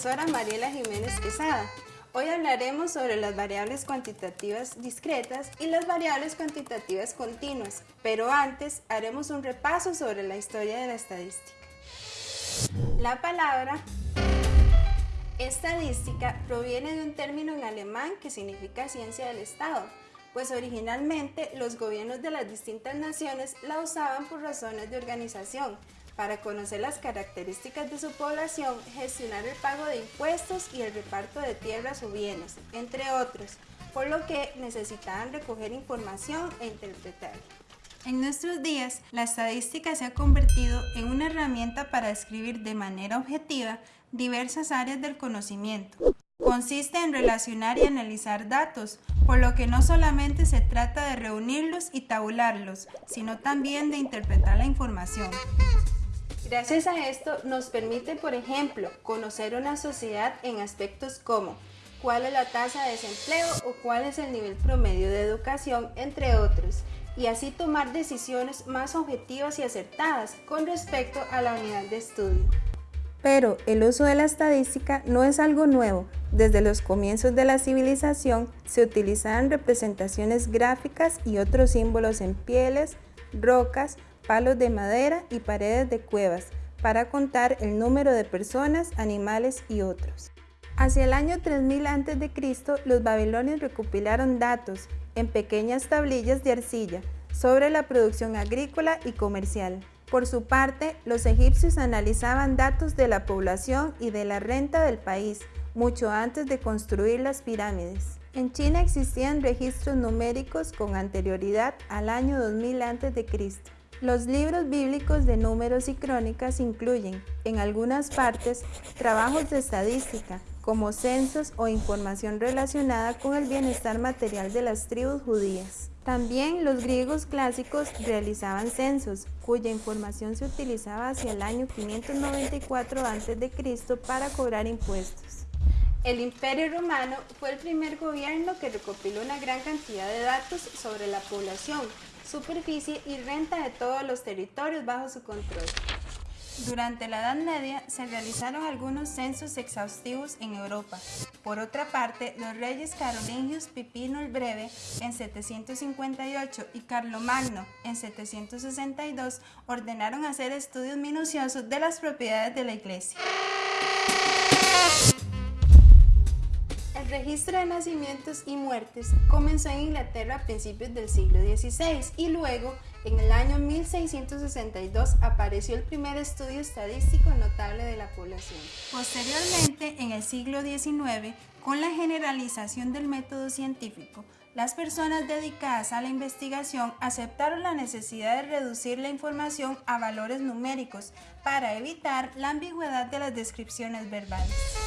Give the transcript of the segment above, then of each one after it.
Profesora Mariela Jiménez Quesada. Hoy hablaremos sobre las variables cuantitativas discretas y las variables cuantitativas continuas, pero antes haremos un repaso sobre la historia de la estadística. La palabra estadística proviene de un término en alemán que significa ciencia del Estado, pues originalmente los gobiernos de las distintas naciones la usaban por razones de organización, para conocer las características de su población, gestionar el pago de impuestos y el reparto de tierras o bienes, entre otros, por lo que necesitaban recoger información e interpretarla. En nuestros días, la estadística se ha convertido en una herramienta para describir de manera objetiva diversas áreas del conocimiento. Consiste en relacionar y analizar datos, por lo que no solamente se trata de reunirlos y tabularlos, sino también de interpretar la información. Gracias a esto nos permite, por ejemplo, conocer una sociedad en aspectos como cuál es la tasa de desempleo o cuál es el nivel promedio de educación, entre otros, y así tomar decisiones más objetivas y acertadas con respecto a la unidad de estudio. Pero el uso de la estadística no es algo nuevo. Desde los comienzos de la civilización se utilizaban representaciones gráficas y otros símbolos en pieles, rocas, palos de madera y paredes de cuevas para contar el número de personas, animales y otros. Hacia el año 3000 a.C., los babilonios recopilaron datos en pequeñas tablillas de arcilla sobre la producción agrícola y comercial. Por su parte, los egipcios analizaban datos de la población y de la renta del país mucho antes de construir las pirámides. En China existían registros numéricos con anterioridad al año 2000 a.C. Los libros bíblicos de números y crónicas incluyen, en algunas partes, trabajos de estadística, como censos o información relacionada con el bienestar material de las tribus judías. También los griegos clásicos realizaban censos, cuya información se utilizaba hacia el año 594 a.C. para cobrar impuestos. El Imperio Romano fue el primer gobierno que recopiló una gran cantidad de datos sobre la población, superficie y renta de todos los territorios bajo su control. Durante la Edad Media se realizaron algunos censos exhaustivos en Europa. Por otra parte, los reyes carolingios Pipino el Breve en 758 y Carlomagno en 762 ordenaron hacer estudios minuciosos de las propiedades de la iglesia. Registro de nacimientos y muertes comenzó en Inglaterra a principios del siglo XVI y luego, en el año 1662, apareció el primer estudio estadístico notable de la población. Posteriormente, en el siglo XIX, con la generalización del método científico, las personas dedicadas a la investigación aceptaron la necesidad de reducir la información a valores numéricos para evitar la ambigüedad de las descripciones verbales.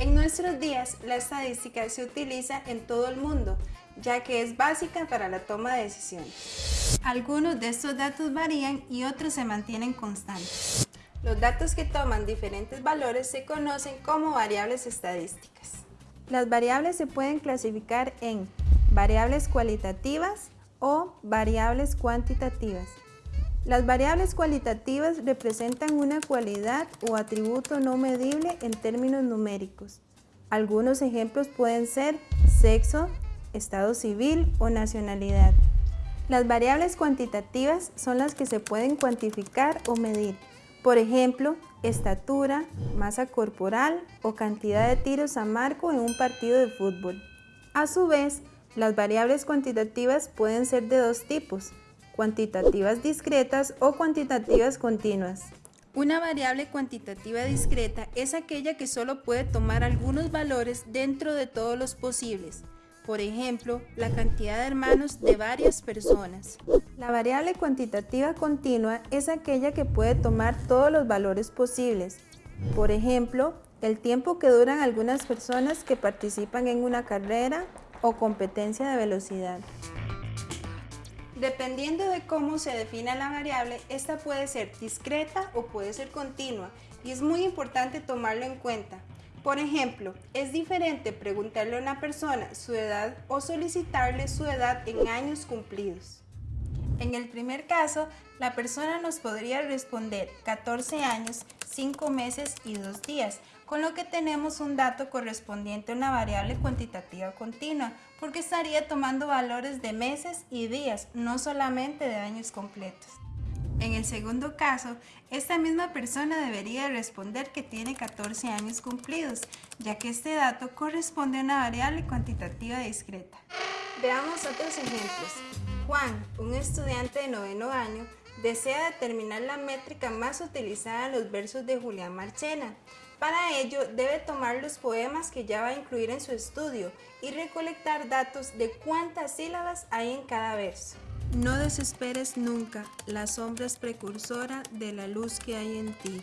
En nuestros días, la estadística se utiliza en todo el mundo, ya que es básica para la toma de decisiones. Algunos de estos datos varían y otros se mantienen constantes. Los datos que toman diferentes valores se conocen como variables estadísticas. Las variables se pueden clasificar en variables cualitativas o variables cuantitativas. Las variables cualitativas representan una cualidad o atributo no medible en términos numéricos. Algunos ejemplos pueden ser sexo, estado civil o nacionalidad. Las variables cuantitativas son las que se pueden cuantificar o medir. Por ejemplo, estatura, masa corporal o cantidad de tiros a marco en un partido de fútbol. A su vez, las variables cuantitativas pueden ser de dos tipos, cuantitativas discretas o cuantitativas continuas. Una variable cuantitativa discreta es aquella que solo puede tomar algunos valores dentro de todos los posibles, por ejemplo, la cantidad de hermanos de varias personas. La variable cuantitativa continua es aquella que puede tomar todos los valores posibles, por ejemplo, el tiempo que duran algunas personas que participan en una carrera o competencia de velocidad. Dependiendo de cómo se defina la variable, esta puede ser discreta o puede ser continua y es muy importante tomarlo en cuenta. Por ejemplo, es diferente preguntarle a una persona su edad o solicitarle su edad en años cumplidos. En el primer caso, la persona nos podría responder 14 años, 5 meses y 2 días, con lo que tenemos un dato correspondiente a una variable cuantitativa continua, porque estaría tomando valores de meses y días, no solamente de años completos. En el segundo caso, esta misma persona debería responder que tiene 14 años cumplidos, ya que este dato corresponde a una variable cuantitativa discreta. Veamos otros ejemplos. Juan, un estudiante de noveno año, desea determinar la métrica más utilizada en los versos de Julián Marchena. Para ello, debe tomar los poemas que ya va a incluir en su estudio y recolectar datos de cuántas sílabas hay en cada verso. No desesperes nunca, la sombra es precursora de la luz que hay en ti,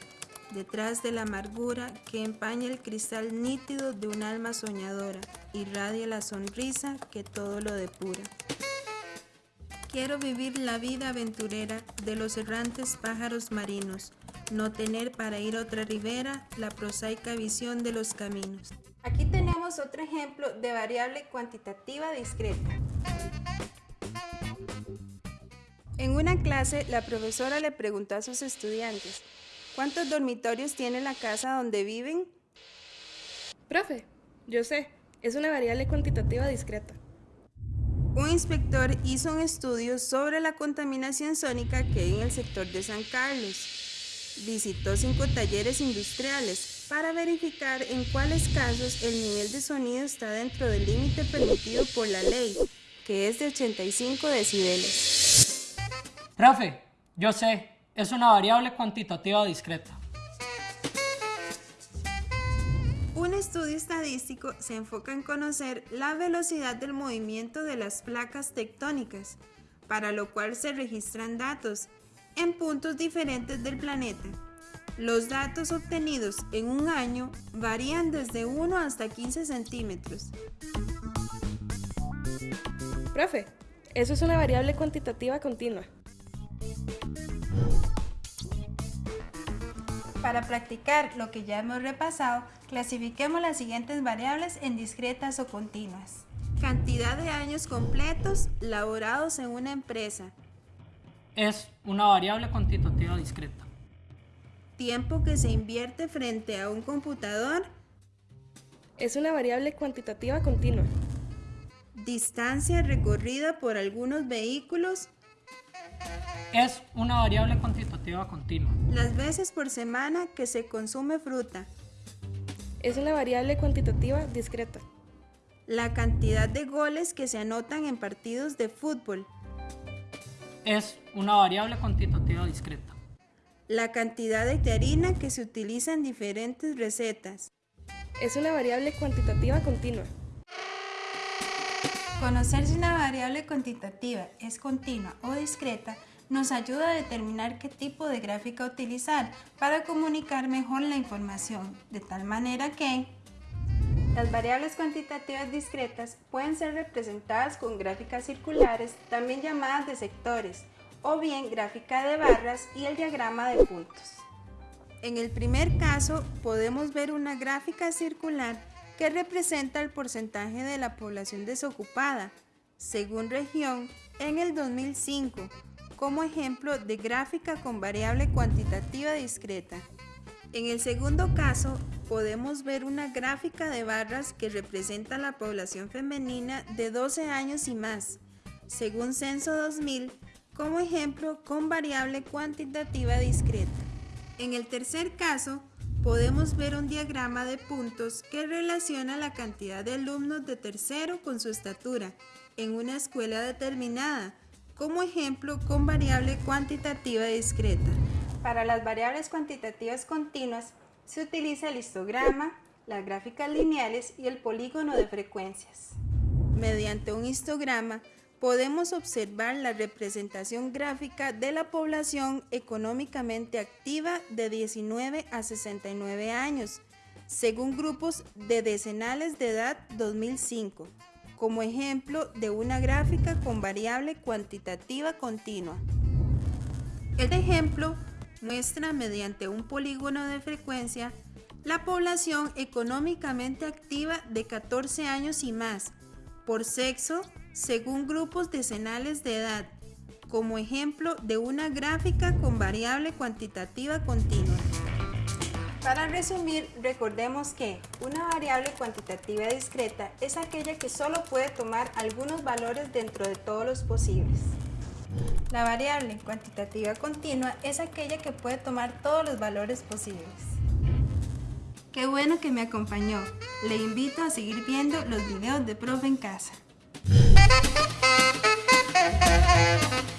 detrás de la amargura que empaña el cristal nítido de un alma soñadora, irradia la sonrisa que todo lo depura. Quiero vivir la vida aventurera de los errantes pájaros marinos, no tener para ir a otra ribera la prosaica visión de los caminos. Aquí tenemos otro ejemplo de variable cuantitativa discreta. En una clase, la profesora le preguntó a sus estudiantes, ¿cuántos dormitorios tiene la casa donde viven? Profe, yo sé, es una variable cuantitativa discreta. Un inspector hizo un estudio sobre la contaminación sónica que hay en el sector de San Carlos. Visitó cinco talleres industriales para verificar en cuáles casos el nivel de sonido está dentro del límite permitido por la ley, que es de 85 decibeles. Profe, yo sé, es una variable cuantitativa discreta. Estudio estadístico se enfoca en conocer la velocidad del movimiento de las placas tectónicas, para lo cual se registran datos en puntos diferentes del planeta. Los datos obtenidos en un año varían desde 1 hasta 15 centímetros. Profe, eso es una variable cuantitativa continua. Para practicar lo que ya hemos repasado, clasifiquemos las siguientes variables en discretas o continuas. Cantidad de años completos laborados en una empresa. Es una variable cuantitativa discreta. Tiempo que se invierte frente a un computador. Es una variable cuantitativa continua. Distancia recorrida por algunos vehículos es una variable cuantitativa continua. Las veces por semana que se consume fruta. Es una variable cuantitativa discreta. La cantidad de goles que se anotan en partidos de fútbol. Es una variable cuantitativa discreta. La cantidad de harina que se utiliza en diferentes recetas. Es una variable cuantitativa continua. Conocer si una variable cuantitativa es continua o discreta nos ayuda a determinar qué tipo de gráfica utilizar para comunicar mejor la información, de tal manera que las variables cuantitativas discretas pueden ser representadas con gráficas circulares, también llamadas de sectores, o bien gráfica de barras y el diagrama de puntos. En el primer caso podemos ver una gráfica circular que representa el porcentaje de la población desocupada, según región, en el 2005, como ejemplo de gráfica con variable cuantitativa discreta. En el segundo caso, podemos ver una gráfica de barras que representa la población femenina de 12 años y más, según Censo 2000, como ejemplo con variable cuantitativa discreta. En el tercer caso, podemos ver un diagrama de puntos que relaciona la cantidad de alumnos de tercero con su estatura en una escuela determinada, como ejemplo con variable cuantitativa discreta. Para las variables cuantitativas continuas se utiliza el histograma, las gráficas lineales y el polígono de frecuencias. Mediante un histograma podemos observar la representación gráfica de la población económicamente activa de 19 a 69 años, según grupos de decenales de edad 2005, como ejemplo de una gráfica con variable cuantitativa continua. Este ejemplo muestra mediante un polígono de frecuencia la población económicamente activa de 14 años y más, por sexo, según grupos decenales de edad, como ejemplo de una gráfica con variable cuantitativa continua. Para resumir, recordemos que una variable cuantitativa discreta es aquella que solo puede tomar algunos valores dentro de todos los posibles. La variable cuantitativa continua es aquella que puede tomar todos los valores posibles. Qué bueno que me acompañó. Le invito a seguir viendo los videos de Profe en casa. Música